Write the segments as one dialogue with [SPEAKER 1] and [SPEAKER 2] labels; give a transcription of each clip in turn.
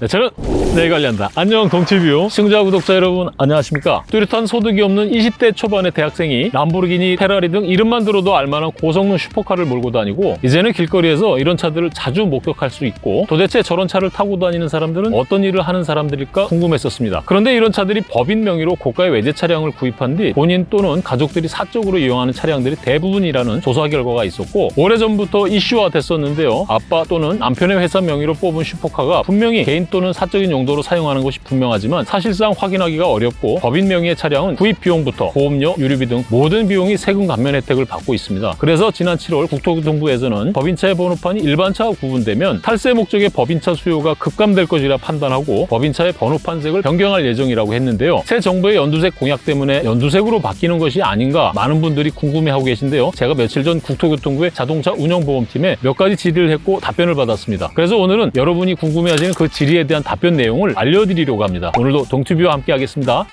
[SPEAKER 1] 네, 저는 내일 관리한다. 안녕 동티뷰 시청자 구독자 여러분 안녕하십니까? 뚜렷한 소득이 없는 20대 초반의 대학생이 람보르기니, 페라리 등 이름만 들어도 알만한 고성능 슈퍼카를 몰고 다니고 이제는 길거리에서 이런 차들을 자주 목격할 수 있고 도대체 저런 차를 타고 다니는 사람들은 어떤 일을 하는 사람들일까 궁금했었습니다. 그런데 이런 차들이 법인 명의로 고가의 외제 차량을 구입한 뒤 본인 또는 가족들이 사적으로 이용하는 차량들이 대부분이라는 조사 결과가 있었고 오래전부터 이슈화 됐었는데요. 아빠 또는 남편의 회사 명의로 뽑은 슈퍼카가 분명히 개인 또는 사적인 용도로 사용하는 것이 분명하지만 사실상 확인하기가 어렵고 법인 명의의 차량은 구입 비용부터 보험료, 유류비 등 모든 비용이 세금 감면 혜택을 받고 있습니다. 그래서 지난 7월 국토교통부에서는 법인차의 번호판이 일반차와 구분되면 탈세 목적의 법인차 수요가 급감될 것이라 판단하고 법인차의 번호판색을 변경할 예정이라고 했는데요. 새 정부의 연두색 공약 때문에 연두색으로 바뀌는 것이 아닌가 많은 분들이 궁금해하고 계신데요. 제가 며칠 전 국토교통부의 자동차 운영보험팀에 몇 가지 질의를 했고 답변을 받았습니다. 그래서 오늘은 여러분이 궁금해하시는 그 질의에 대한 답변 내용을 알려드리려고 합니다. 오늘도 동튜브와 함께 하겠습니다.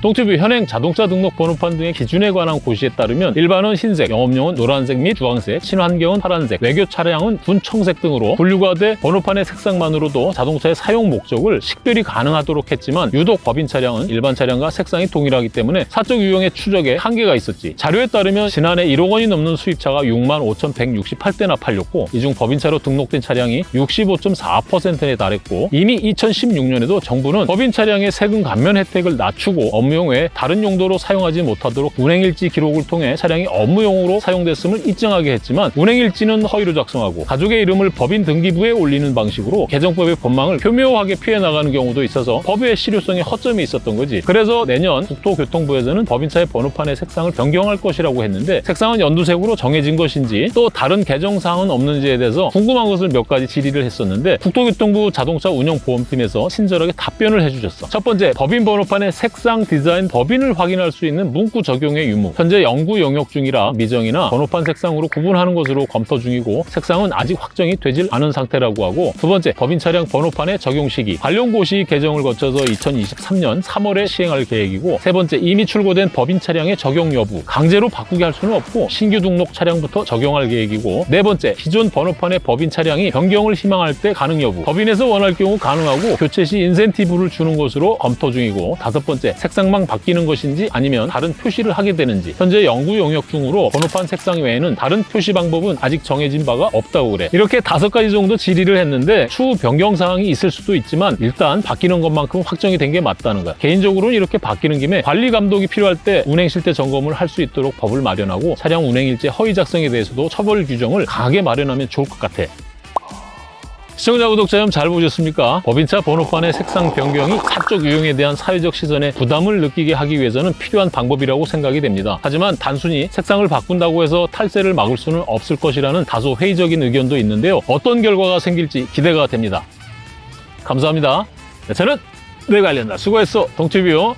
[SPEAKER 1] 동티뷰 현행 자동차 등록 번호판 등의 기준에 관한 고시에 따르면 일반은 흰색, 영업용은 노란색 및 주황색, 친환경은 파란색, 외교 차량은 분청색 등으로 분류가 돼 번호판의 색상만으로도 자동차의 사용 목적을 식별이 가능하도록 했지만 유독 법인 차량은 일반 차량과 색상이 동일하기 때문에 사적 유형의 추적에 한계가 있었지. 자료에 따르면 지난해 1억 원이 넘는 수입차가 6만 5,168대나 팔렸고 이 중 법인차로 등록된 차량이 65.4%에 달했고 이미 2016년에도 정부는 법인 차량의 세금 감면 혜택을 낮추고 업무 용 외에 다른 용도로 사용하지 못하도록 운행일지 기록을 통해 차량이 업무용으로 사용됐음을 입증하게 했지만 운행일지는 허위로 작성하고 가족의 이름을 법인 등기부에 올리는 방식으로 개정법의 법망을 교묘하게 피해 나가는 경우도 있어서 법의 실효성에 허점이 있었던 거지. 그래서 내년 국토교통부에서는 법인차의 번호판의 색상을 변경할 것이라고 했는데 색상은 연두색으로 정해진 것인지 또 다른 개정사항은 없는지에 대해서 궁금한 것을 몇 가지 질의를 했었는데 국토교통부 자동차 운영보험팀에서 친절하게 답변을 해주셨어. 첫 번째, 법인 번호판의 색상 디자인 법인을 확인할 수 있는 문구 적용의 유무. 현재 연구 영역 중이라 미정이나 번호판 색상으로 구분하는 것으로 검토 중이고 색상은 아직 확정이 되질 않은 상태라고 하고 두 번째, 법인 차량 번호판의 적용 시기. 관련 고시 개정을 거쳐서 2023년 3월에 시행할 계획이고 세 번째, 이미 출고된 법인 차량의 적용 여부. 강제로 바꾸게 할 수는 없고 신규 등록 차량부터 적용할 계획이고 네 번째, 기존 번호판의 법인 차량이 변경을 희망할 때 가능 여부. 법인에서 원할 경우 가능하고 교체 시 인센티브를 주는 것으로 검토 중이고 다섯 번째, 색상 만 바뀌는 것인지 아니면 다른 표시를 하게 되는지. 현재 연구 영역 중으로 번호판 색상 외에는 다른 표시 방법은 아직 정해진 바가 없다고 그래. 이렇게 다섯 가지 정도 질의를 했는데 추후 변경 사항이 있을 수도 있지만 일단 바뀌는 것만큼 확정이 된 게 맞다는 거야. 개인적으로는 이렇게 바뀌는 김에 관리 감독이 필요할 때 운행 실태 점검을 할 수 있도록 법을 마련하고 차량 운행 일제 허위 작성에 대해서도 처벌 규정을 강하게 마련하면 좋을 것 같아 시청자 구독자 여러분 잘 보셨습니까? 법인차 번호판의 색상 변경이 사적 유형에 대한 사회적 시선에 부담을 느끼게 하기 위해서는 필요한 방법이라고 생각이 됩니다. 하지만 단순히 색상을 바꾼다고 해서 탈세를 막을 수는 없을 것이라는 다소 회의적인 의견도 있는데요. 어떤 결과가 생길지 기대가 됩니다. 감사합니다. 네, 저는 내 관련다. 수고했어. 동티뷰.